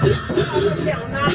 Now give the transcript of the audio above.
他们想拿，